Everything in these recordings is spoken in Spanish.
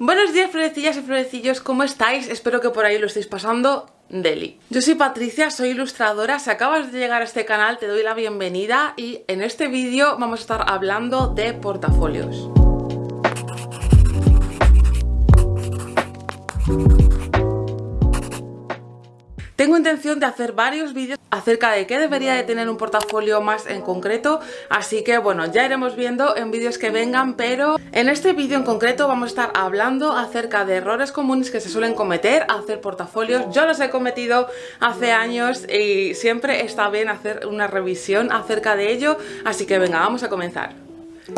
Buenos días florecillas y florecillos, ¿cómo estáis? Espero que por ahí lo estéis pasando Deli. Yo soy Patricia, soy ilustradora, si acabas de llegar a este canal te doy la bienvenida y en este vídeo vamos a estar hablando de portafolios. Tengo intención de hacer varios vídeos acerca de qué debería de tener un portafolio más en concreto, así que bueno, ya iremos viendo en vídeos que vengan, pero en este vídeo en concreto vamos a estar hablando acerca de errores comunes que se suelen cometer hacer portafolios. Yo los he cometido hace años y siempre está bien hacer una revisión acerca de ello, así que venga, vamos a comenzar.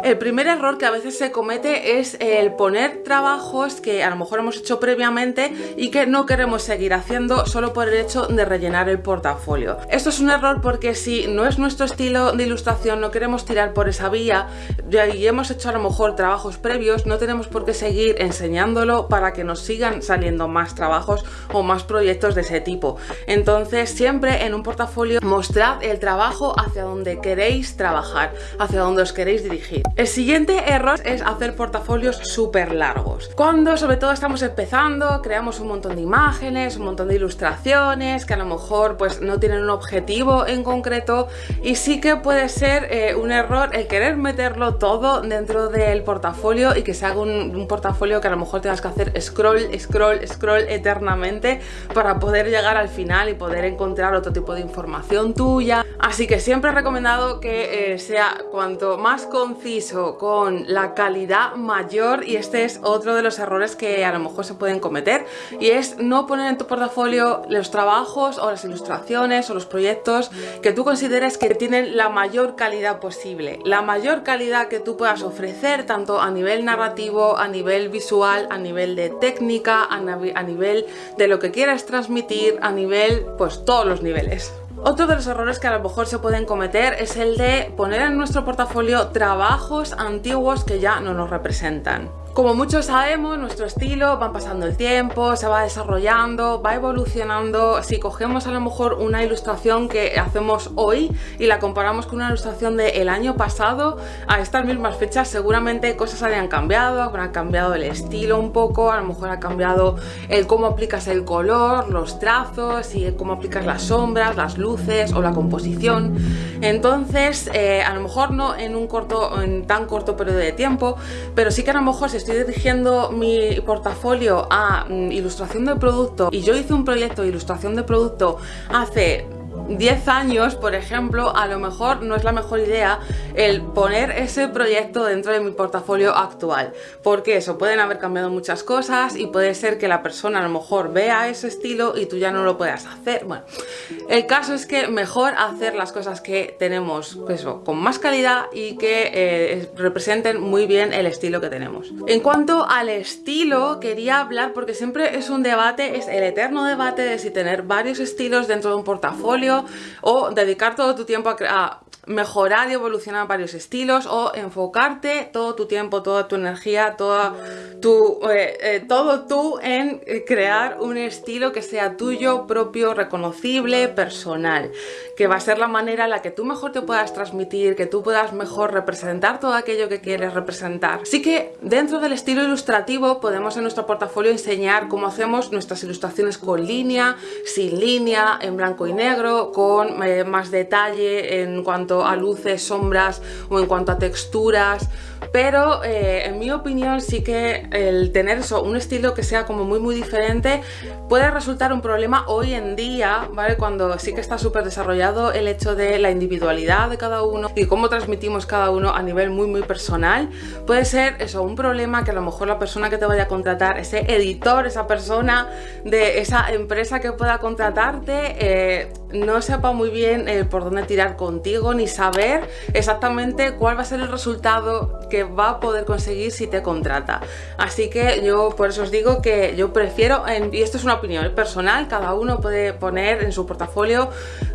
El primer error que a veces se comete es el poner trabajos que a lo mejor hemos hecho previamente y que no queremos seguir haciendo solo por el hecho de rellenar el portafolio. Esto es un error porque si no es nuestro estilo de ilustración, no queremos tirar por esa vía y hemos hecho a lo mejor trabajos previos, no tenemos por qué seguir enseñándolo para que nos sigan saliendo más trabajos o más proyectos de ese tipo. Entonces siempre en un portafolio mostrad el trabajo hacia donde queréis trabajar, hacia donde os queréis dirigir. El siguiente error es hacer portafolios súper largos. Cuando sobre todo estamos empezando, creamos un montón de imágenes, un montón de ilustraciones que a lo mejor pues no tienen un objetivo en concreto y sí que puede ser eh, un error el querer meterlo todo dentro del portafolio y que se haga un, portafolio que a lo mejor tengas que hacer scroll, scroll, scroll eternamente para poder llegar al final y poder encontrar otro tipo de información tuya. Así que siempre he recomendado que eh, sea cuanto más conciso con la calidad mayor y este es otro de los errores que a lo mejor se pueden cometer y es no poner en tu portafolio los trabajos o las ilustraciones o los proyectos que tú consideres que tienen la mayor calidad posible, la mayor calidad que tú puedas ofrecer tanto a nivel narrativo, a nivel visual, a nivel de técnica, a, a nivel de lo que quieras transmitir, a nivel pues todos los niveles. Otro de los errores que a lo mejor se pueden cometer es el de poner en nuestro portafolio trabajos antiguos que ya no nos representan. Como muchos sabemos, nuestro estilo va pasando el tiempo, se va desarrollando, va evolucionando. Si cogemos a lo mejor una ilustración que hacemos hoy y la comparamos con una ilustración del año pasado, a estas mismas fechas seguramente cosas hayan cambiado, habrán cambiado el estilo un poco, a lo mejor ha cambiado el cómo aplicas el color, los trazos y cómo aplicas las sombras, las luces o la composición. Entonces, eh, a lo mejor no en un corto, en tan corto periodo de tiempo, pero sí que a lo mejor se estoy dirigiendo mi portafolio a mm, ilustración de producto y yo hice un proyecto de ilustración de producto hace 10 años, por ejemplo, a lo mejor no es la mejor idea el poner ese proyecto dentro de mi portafolio actual. Porque eso, pueden haber cambiado muchas cosas y puede ser que la persona a lo mejor vea ese estilo y tú ya no lo puedas hacer. Bueno, el caso es que mejor hacer las cosas que tenemos pues con más calidad y que eh, representen muy bien el estilo que tenemos. En cuanto al estilo, quería hablar porque siempre es un debate, es el eterno debate de si tener varios estilos dentro de un portafolio o dedicar todo tu tiempo a, mejorar y evolucionar varios estilos o enfocarte todo tu tiempo, toda tu energía, toda tu, eh, eh, todo tú en crear un estilo que sea tuyo, propio, reconocible, personal, que va a ser la manera en la que tú mejor te puedas transmitir, que tú puedas mejor representar todo aquello que quieres representar. Así que dentro del estilo ilustrativo podemos en nuestro portafolio enseñar cómo hacemos nuestras ilustraciones con línea, sin línea, en blanco y negro, con eh, más detalle en cuanto a luces, sombras o en cuanto a texturas pero eh, en mi opinión sí que el tener eso, un estilo que sea como muy muy diferente puede resultar un problema hoy en día, ¿vale? Cuando sí que está súper desarrollado el hecho de la individualidad de cada uno y cómo transmitimos cada uno a nivel muy muy personal, puede ser eso, un problema que a lo mejor la persona que te vaya a contratar, ese editor, esa persona de esa empresa que pueda contratarte, eh, no sepa muy bien eh, por dónde tirar contigo ni saber exactamente cuál va a ser el resultado que va a poder conseguir si te contrata. Así que yo por eso os digo que yo prefiero, y esto es una opinión personal, cada uno puede poner en su portafolio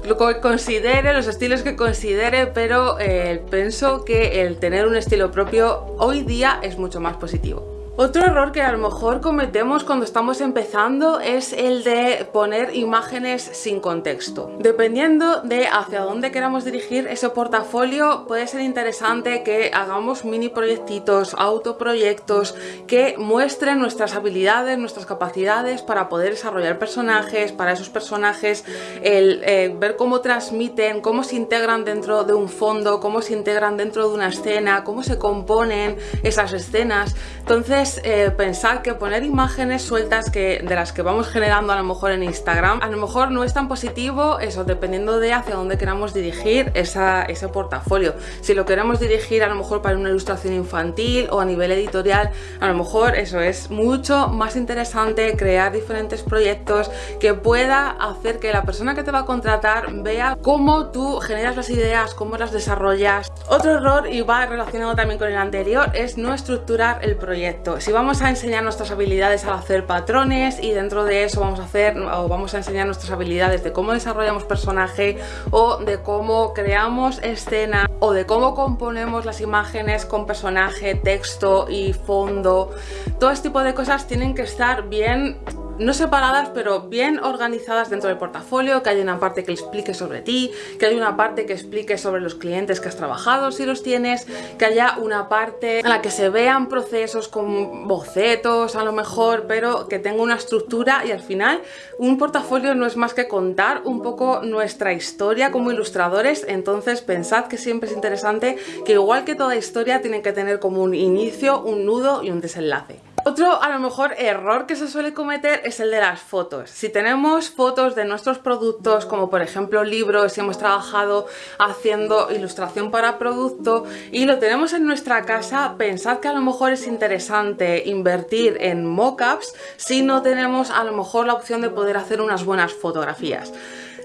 lo que considere, los estilos que considere, pero eh, pienso que el tener un estilo propio hoy día es mucho más positivo. Otro error que a lo mejor cometemos cuando estamos empezando es el de poner imágenes sin contexto. Dependiendo de hacia dónde queramos dirigir ese portafolio, puede ser interesante que hagamos mini proyectitos, autoproyectos que muestren nuestras habilidades, nuestras capacidades para poder desarrollar personajes, para esos personajes el eh, ver cómo transmiten, cómo se integran dentro de un fondo, cómo se integran dentro de una escena, cómo se componen esas escenas. Entonces eh, pensar que poner imágenes sueltas que, de las que vamos generando a lo mejor en Instagram, a lo mejor no es tan positivo eso, dependiendo de hacia dónde queramos dirigir ese portafolio. Si lo queremos dirigir a lo mejor para una ilustración infantil o a nivel editorial, a lo mejor eso es mucho más interesante crear diferentes proyectos que pueda hacer que la persona que te va a contratar vea cómo tú generas las ideas, cómo las desarrollas. Otro error, y va relacionado también con el anterior, es no estructurar el proyecto si vamos a enseñar nuestras habilidades al hacer patrones y dentro de eso vamos a hacer o vamos a enseñar nuestras habilidades de cómo desarrollamos personaje o de cómo creamos escena o de cómo componemos las imágenes con personaje, texto y fondo, todo este tipo de cosas tienen que estar bien no separadas pero bien organizadas dentro del portafolio, que haya una parte que explique sobre ti, que haya una parte que explique sobre los clientes que has trabajado si los tienes, que haya una parte en la que se vean procesos con bocetos a lo mejor, pero que tenga una estructura y al final un portafolio no es más que contar un poco nuestra historia como ilustradores, entonces pensad que siempre es interesante que igual que toda historia tiene que tener como un inicio, un nudo y un desenlace. Otro a lo mejor error que se suele cometer es el de las fotos. Si tenemos fotos de nuestros productos, como por ejemplo libros, si hemos trabajado haciendo ilustración para producto y lo tenemos en nuestra casa, pensad que a lo mejor es interesante invertir en mockups si no tenemos a lo mejor la opción de poder hacer unas buenas fotografías.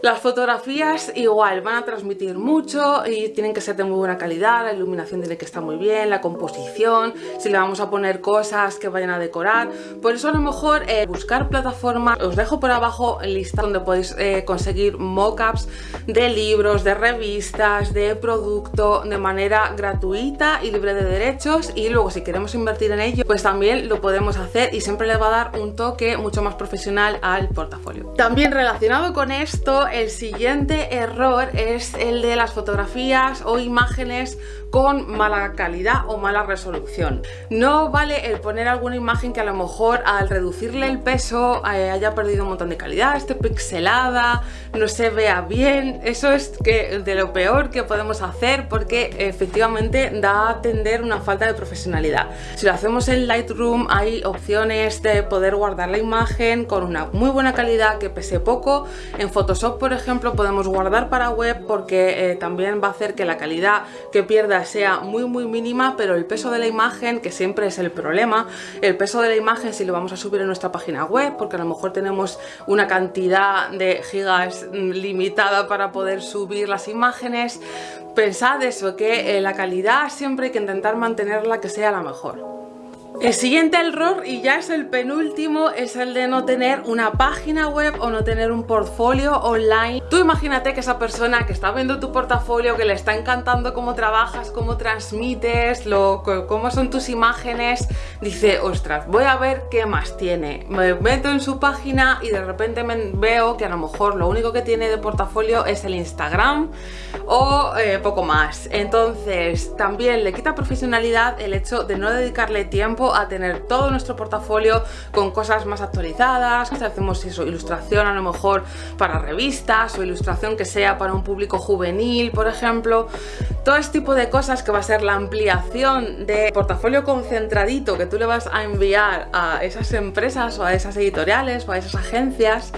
Las fotografías igual van a transmitir mucho y tienen que ser de muy buena calidad, la iluminación tiene que estar muy bien, la composición, si le vamos a poner cosas que vayan a decorar. Por eso a lo mejor eh, buscar plataformas, os dejo por abajo lista donde podéis eh, conseguir mockups de libros, de revistas, de producto de manera gratuita y libre de derechos y luego si queremos invertir en ello pues también lo podemos hacer y siempre le va a dar un toque mucho más profesional al portafolio. También relacionado con esto el siguiente error es el de las fotografías o imágenes con mala calidad o mala resolución. No vale el poner alguna imagen que a lo mejor al reducirle el peso eh, haya perdido un montón de calidad, esté pixelada, no se vea bien. Eso es que de lo peor que podemos hacer porque efectivamente da a tender una falta de profesionalidad. Si lo hacemos en Lightroom hay opciones de poder guardar la imagen con una muy buena calidad que pese poco. En Photoshop por ejemplo podemos guardar para web porque eh, también va a hacer que la calidad que pierda sea muy muy mínima pero el peso de la imagen que siempre es el problema el peso de la imagen si lo vamos a subir en nuestra página web porque a lo mejor tenemos una cantidad de gigas mm, limitada para poder subir las imágenes pensad eso que eh, la calidad siempre hay que intentar mantenerla que sea la mejor el siguiente error, y ya es el penúltimo, es el de no tener una página web o no tener un portfolio online. Tú imagínate que esa persona que está viendo tu portafolio, que le está encantando cómo trabajas, cómo transmites, cómo son tus imágenes, dice, ostras, voy a ver qué más tiene. Me meto en su página y de repente veo que a lo mejor lo único que tiene de portafolio es el Instagram o eh, poco más. Entonces, también le quita profesionalidad el hecho de no dedicarle tiempo a tener todo nuestro portafolio con cosas más actualizadas, hacemos eso, ilustración a lo mejor para revistas o ilustración que sea para un público juvenil, por ejemplo, todo este tipo de cosas que va a ser la ampliación de portafolio concentradito que tú le vas a enviar a esas empresas o a esas editoriales o a esas agencias,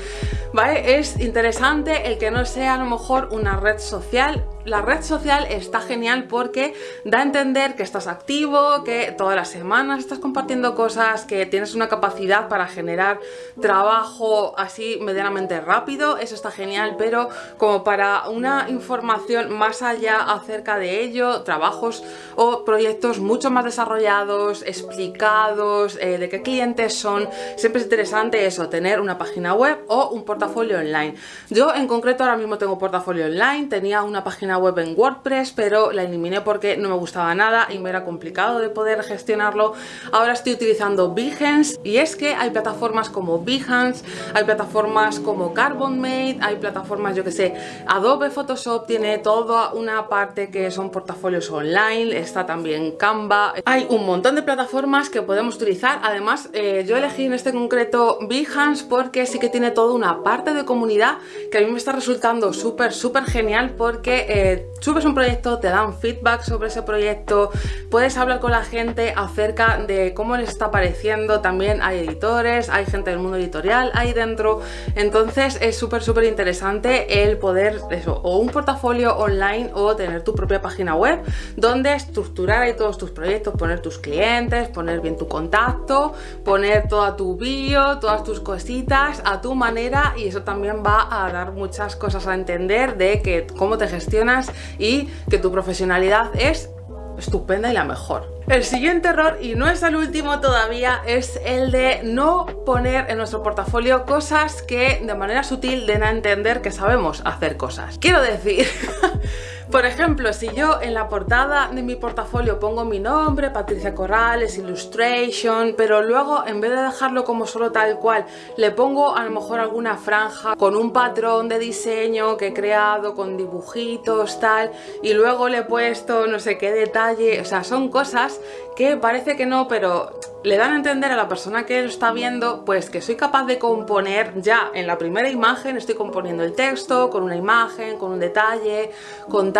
¿vale? Es interesante el que no sea a lo mejor una red social la red social está genial porque da a entender que estás activo, que todas las semanas estás compartiendo cosas, que tienes una capacidad para generar trabajo así medianamente rápido, eso está genial, pero como para una información más allá acerca de ello, trabajos o proyectos mucho más desarrollados, explicados, eh, de qué clientes son, siempre es interesante eso, tener una página web o un portafolio online. Yo en concreto ahora mismo tengo portafolio online, tenía una página web en WordPress, pero la eliminé porque no me gustaba nada y me era complicado de poder gestionarlo. Ahora estoy utilizando Behance y es que hay plataformas como Behance, hay plataformas como Carbonmate, hay plataformas, yo que sé, Adobe Photoshop tiene toda una parte que son portafolios online, está también Canva, hay un montón de plataformas que podemos utilizar, además eh, yo elegí en este concreto Behance porque sí que tiene toda una parte de comunidad que a mí me está resultando súper, súper genial porque eh, subes un proyecto, te dan feedback sobre ese proyecto, puedes hablar con la gente acerca de cómo les está pareciendo, también hay editores, hay gente del mundo editorial ahí dentro, entonces es súper súper interesante el poder, eso, o un portafolio online o tener tu página web donde estructurar ahí todos tus proyectos, poner tus clientes, poner bien tu contacto, poner toda tu bio, todas tus cositas a tu manera y eso también va a dar muchas cosas a entender de que cómo te gestionas y que tu profesionalidad es estupenda y la mejor. El siguiente error, y no es el último todavía, es el de no poner en nuestro portafolio cosas que de manera sutil den a entender que sabemos hacer cosas. Quiero decir... Por ejemplo, si yo en la portada de mi portafolio pongo mi nombre, Patricia Corrales, Illustration, pero luego en vez de dejarlo como solo tal cual, le pongo a lo mejor alguna franja con un patrón de diseño que he creado, con dibujitos, tal, y luego le he puesto no sé qué detalle, o sea, son cosas que parece que no, pero le dan a entender a la persona que lo está viendo pues que soy capaz de componer ya en la primera imagen, estoy componiendo el texto con una imagen, con un detalle, con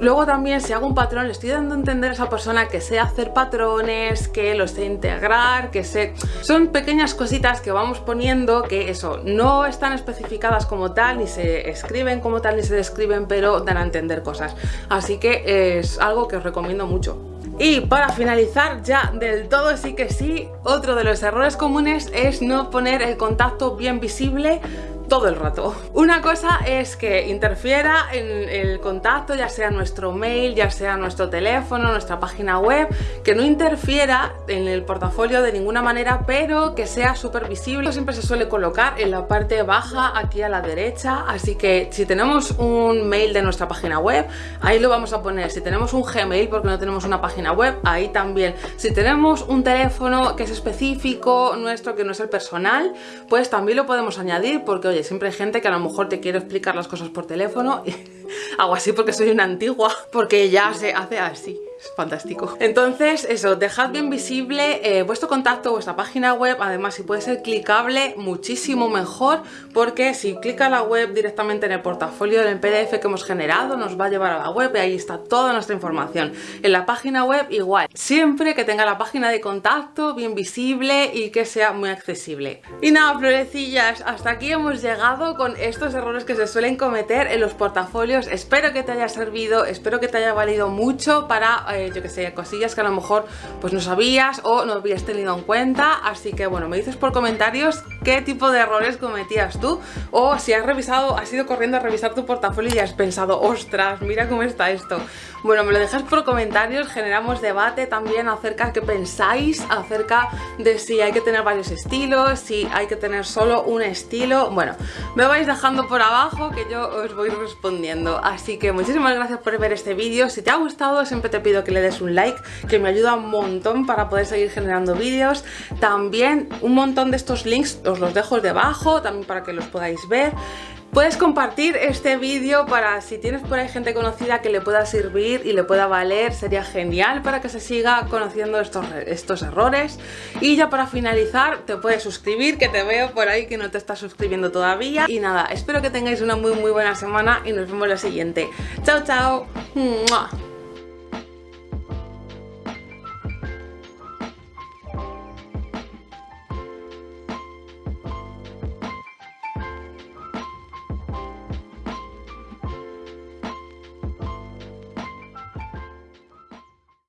Luego también si hago un patrón le estoy dando a entender a esa persona que sé hacer patrones, que lo sé integrar, que sé... Son pequeñas cositas que vamos poniendo que eso, no están especificadas como tal, ni se escriben como tal, ni se describen, pero dan a entender cosas. Así que es algo que os recomiendo mucho. Y para finalizar ya del todo sí que sí, otro de los errores comunes es no poner el contacto bien visible todo el rato. Una cosa es que interfiera en el contacto, ya sea nuestro mail, ya sea nuestro teléfono, nuestra página web, que no interfiera en el portafolio de ninguna manera, pero que sea súper visible. Siempre se suele colocar en la parte baja, aquí a la derecha, así que si tenemos un mail de nuestra página web, ahí lo vamos a poner. Si tenemos un Gmail, porque no tenemos una página web, ahí también. Si tenemos un teléfono que es específico nuestro, que no es el personal, pues también lo podemos añadir, porque oye, siempre hay gente que a lo mejor te quiere explicar las cosas por teléfono y hago así porque soy una antigua, porque ya se hace así es fantástico. Entonces, eso, dejad bien visible eh, vuestro contacto, vuestra página web, además si puede ser clicable, muchísimo mejor, porque si clica la web directamente en el portafolio del PDF que hemos generado, nos va a llevar a la web y ahí está toda nuestra información. En la página web igual, siempre que tenga la página de contacto bien visible y que sea muy accesible. Y nada, florecillas, hasta aquí hemos llegado con estos errores que se suelen cometer en los portafolios. Espero que te haya servido, espero que te haya valido mucho para eh, yo que sé, cosillas que a lo mejor pues no sabías o no habías tenido en cuenta, así que bueno, me dices por comentarios qué tipo de errores cometías tú o si has revisado, has ido corriendo a revisar tu portafolio y has pensado, ostras, mira cómo está esto. Bueno, me lo dejas por comentarios, generamos debate también acerca de qué pensáis, acerca de si hay que tener varios estilos, si hay que tener solo un estilo. Bueno, me vais dejando por abajo que yo os voy respondiendo. Así que muchísimas gracias por ver este vídeo. Si te ha gustado, siempre te pido que le des un like, que me ayuda un montón para poder seguir generando vídeos. También un montón de estos links os los dejo debajo, también para que los podáis ver. Puedes compartir este vídeo para si tienes por ahí gente conocida que le pueda servir y le pueda valer, sería genial para que se siga conociendo estos, estos errores. Y ya para finalizar, te puedes suscribir, que te veo por ahí que no te estás suscribiendo todavía. Y nada, espero que tengáis una muy muy buena semana y nos vemos la siguiente. Chao, chao.